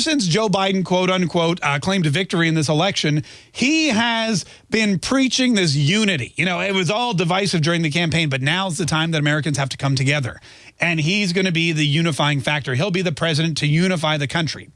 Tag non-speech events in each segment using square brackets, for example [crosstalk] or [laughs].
since Joe Biden, quote unquote, uh, claimed victory in this election, he has been preaching this unity. You know, it was all divisive during the campaign, but now's the time that Americans have to come together. And he's going to be the unifying factor. He'll be the president to unify the country.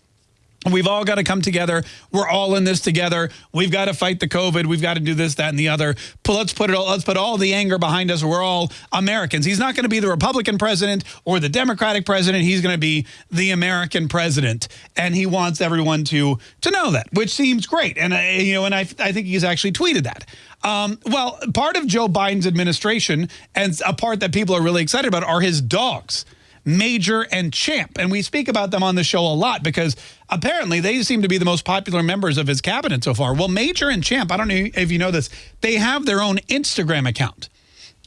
We've all got to come together. We're all in this together. We've got to fight the COVID. We've got to do this, that, and the other. Let's put it. All, let's put all the anger behind us. We're all Americans. He's not going to be the Republican president or the Democratic president. He's going to be the American president, and he wants everyone to to know that, which seems great. And uh, you know, and I I think he's actually tweeted that. Um, well, part of Joe Biden's administration and a part that people are really excited about are his dogs. Major and Champ. And we speak about them on the show a lot because apparently they seem to be the most popular members of his cabinet so far. Well, Major and Champ, I don't know if you know this, they have their own Instagram account.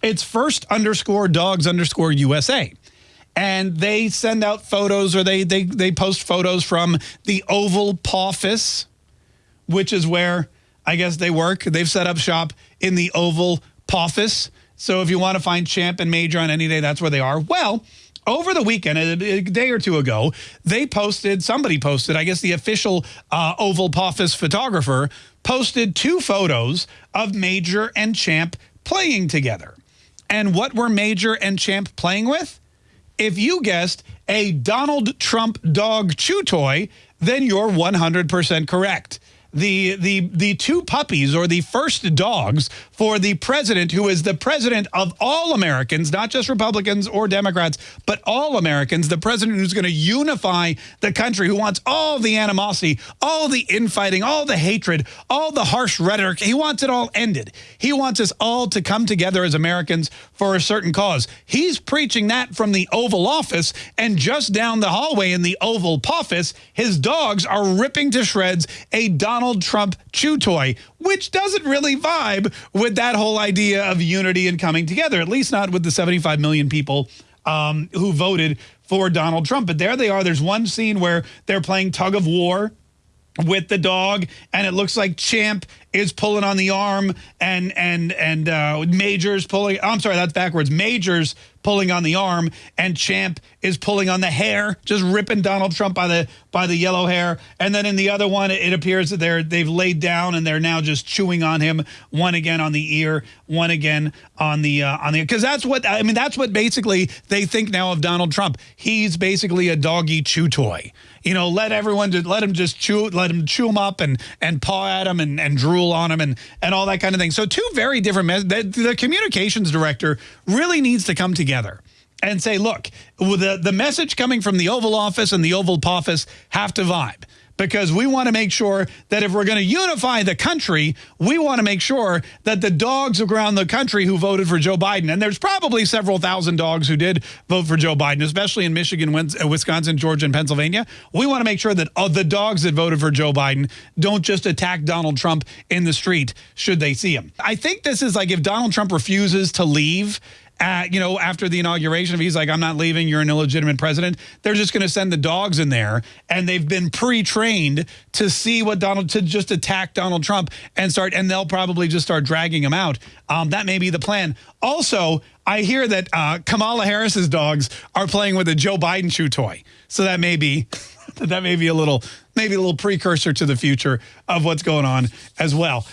It's first underscore dogs underscore USA. And they send out photos or they, they, they post photos from the Oval Office, which is where I guess they work. They've set up shop in the Oval Office. So if you want to find Champ and Major on any day, that's where they are. Well, over the weekend, a, day or two ago, they posted, somebody posted, I guess the official uh, Oval Office photographer posted two photos of Major and Champ playing together. And what were Major and Champ playing with? If you guessed a Donald Trump dog chew toy, then you're 100% correct the the the two puppies or the first dogs for the president who is the president of all Americans, not just Republicans or Democrats, but all Americans, the president who's going to unify the country, who wants all the animosity, all the infighting, all the hatred, all the harsh rhetoric. He wants it all ended. He wants us all to come together as Americans for a certain cause. He's preaching that from the Oval Office and just down the hallway in the Oval Office, his dogs are ripping to shreds a Donald Donald Trump chew toy, which doesn't really vibe with that whole idea of unity and coming together, at least not with the 75 million people um, who voted for Donald Trump. But there they are. There's one scene where they're playing tug of war with the dog and it looks like champ is pulling on the arm and and and uh majors pulling i'm sorry that's backwards. Majors pulling on the arm and champ is pulling on the hair just ripping donald trump by the by the yellow hair. And then in the other one it appears that they're they've laid down and they're now just chewing on him one again on the ear one again on the uh, on the because that's what i mean that's what basically they think now of donald trump. He's basically a doggy chew toy. You know, let everyone let him just chew, let him chew him up and and paw at him and, and drool on them and and all that kind of thing. So two very different. The, the communications director really needs to come together and say, look, the the message coming from the Oval Office and the Oval Office have to vibe because we want to make sure that if we're going to unify the country, we want to make sure that the dogs around the country who voted for Joe Biden, and there's probably several thousand dogs who did vote for Joe Biden, especially in Michigan, uh, Wisconsin, Georgia, and Pennsylvania. We want to make sure that uh, the dogs that voted for Joe Biden don't just attack Donald Trump in the street should they see him. I think this is like if Donald Trump refuses to leave at, you know, after the inauguration, if he's like, I'm not leaving, you're an illegitimate president, they're just going to send the dogs in there. And they've been pre-trained to see what Donald, to just attack Donald Trump and start, and they'll probably just start dragging him out. Um, that may be the plan. Also, I hear that uh, Kamala Harris's dogs are playing with a Joe Biden chew toy. So that may be, [laughs] that may be a little, maybe a little precursor to the future of what's going on as well.